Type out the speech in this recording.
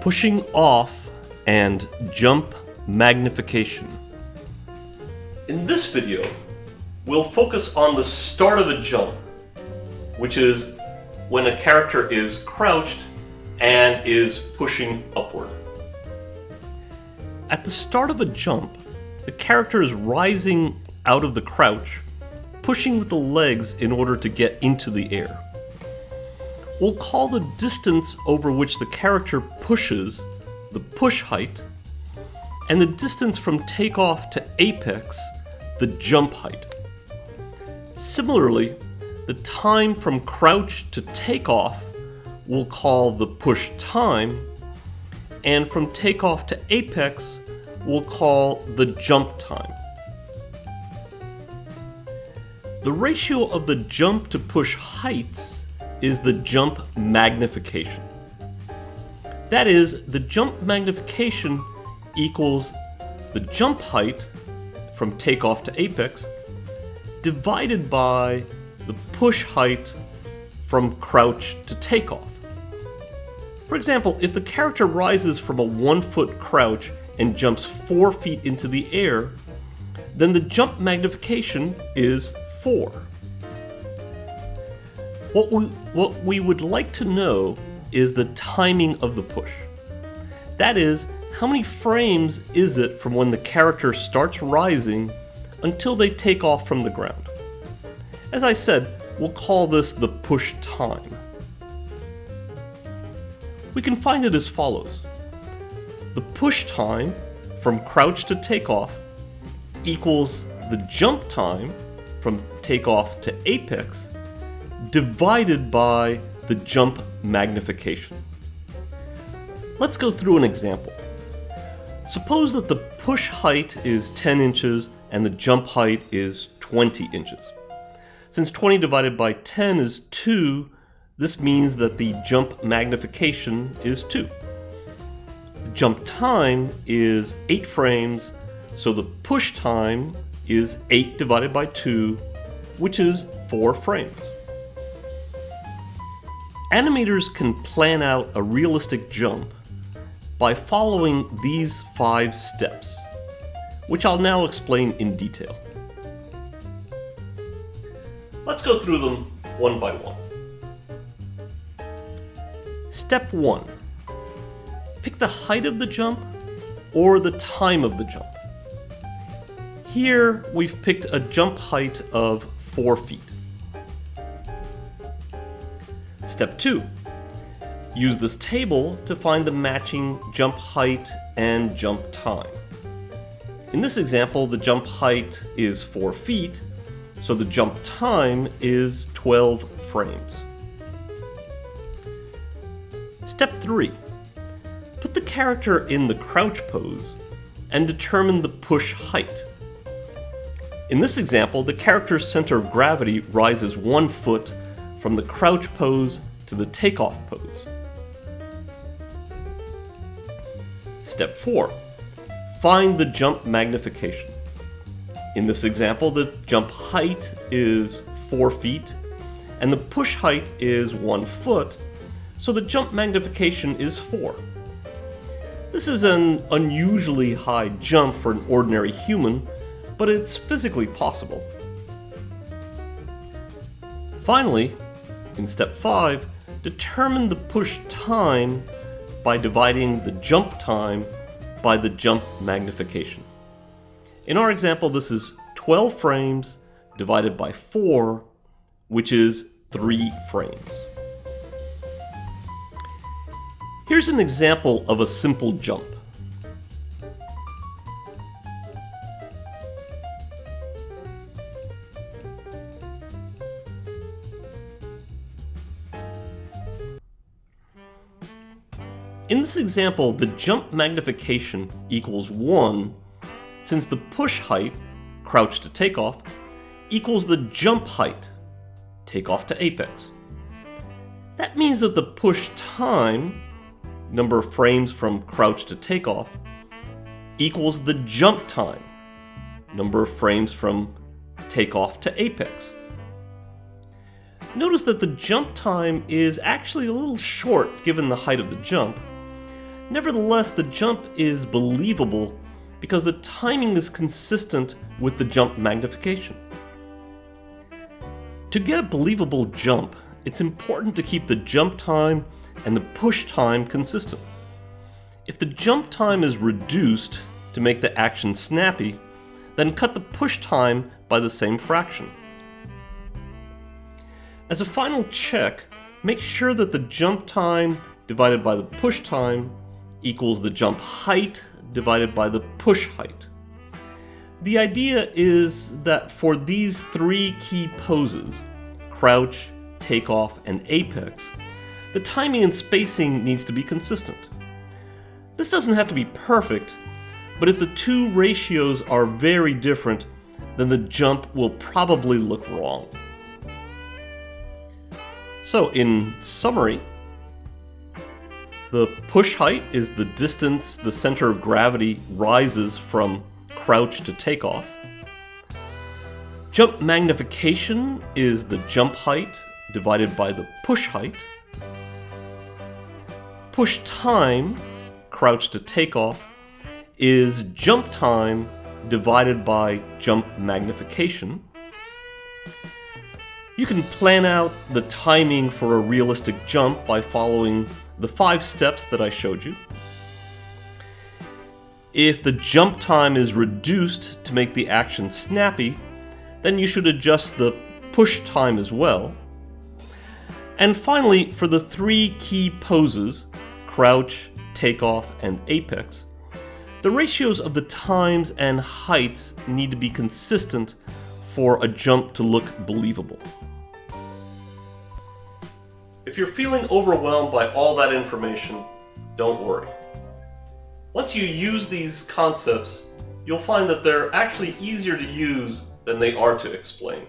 pushing off and jump magnification. In this video, we'll focus on the start of a jump, which is when a character is crouched and is pushing upward. At the start of a jump, the character is rising out of the crouch, pushing with the legs in order to get into the air. We'll call the distance over which the character pushes the push height, and the distance from takeoff to apex the jump height. Similarly, the time from crouch to takeoff we'll call the push time, and from takeoff to apex we'll call the jump time. The ratio of the jump to push heights is the jump magnification. That is, the jump magnification equals the jump height from takeoff to apex divided by the push height from crouch to takeoff. For example, if the character rises from a one foot crouch and jumps four feet into the air, then the jump magnification is 4. What we, what we would like to know is the timing of the push. That is, how many frames is it from when the character starts rising until they take off from the ground? As I said, we'll call this the push time. We can find it as follows. The push time from crouch to takeoff equals the jump time from takeoff to apex divided by the jump magnification. Let's go through an example. Suppose that the push height is 10 inches and the jump height is 20 inches. Since 20 divided by 10 is 2, this means that the jump magnification is 2. The jump time is 8 frames, so the push time is 8 divided by 2, which is 4 frames. Animators can plan out a realistic jump by following these five steps, which I'll now explain in detail. Let's go through them one by one. Step 1. Pick the height of the jump or the time of the jump. Here we've picked a jump height of 4 feet. Step 2. Use this table to find the matching jump height and jump time. In this example, the jump height is 4 feet, so the jump time is 12 frames. Step 3. Put the character in the crouch pose and determine the push height. In this example, the character's center of gravity rises one foot from the crouch pose to the takeoff pose. Step 4. Find the jump magnification. In this example, the jump height is 4 feet, and the push height is 1 foot, so the jump magnification is 4. This is an unusually high jump for an ordinary human, but it's physically possible. Finally, in step 5, determine the push time by dividing the jump time by the jump magnification. In our example, this is 12 frames divided by 4, which is 3 frames. Here's an example of a simple jump. In this example, the jump magnification equals 1 since the push height, crouch to takeoff, equals the jump height, takeoff to apex. That means that the push time, number of frames from crouch to takeoff, equals the jump time, number of frames from takeoff to apex. Notice that the jump time is actually a little short given the height of the jump, Nevertheless, the jump is believable because the timing is consistent with the jump magnification. To get a believable jump, it's important to keep the jump time and the push time consistent. If the jump time is reduced to make the action snappy, then cut the push time by the same fraction. As a final check, make sure that the jump time divided by the push time equals the jump height divided by the push height. The idea is that for these three key poses, crouch, takeoff, and apex, the timing and spacing needs to be consistent. This doesn't have to be perfect, but if the two ratios are very different, then the jump will probably look wrong. So in summary, the push height is the distance the center of gravity rises from crouch to takeoff. Jump magnification is the jump height divided by the push height. Push time, crouch to takeoff, is jump time divided by jump magnification. You can plan out the timing for a realistic jump by following the five steps that I showed you. If the jump time is reduced to make the action snappy, then you should adjust the push time as well. And finally, for the three key poses, crouch, takeoff, and apex, the ratios of the times and heights need to be consistent for a jump to look believable. If you're feeling overwhelmed by all that information, don't worry. Once you use these concepts, you'll find that they're actually easier to use than they are to explain.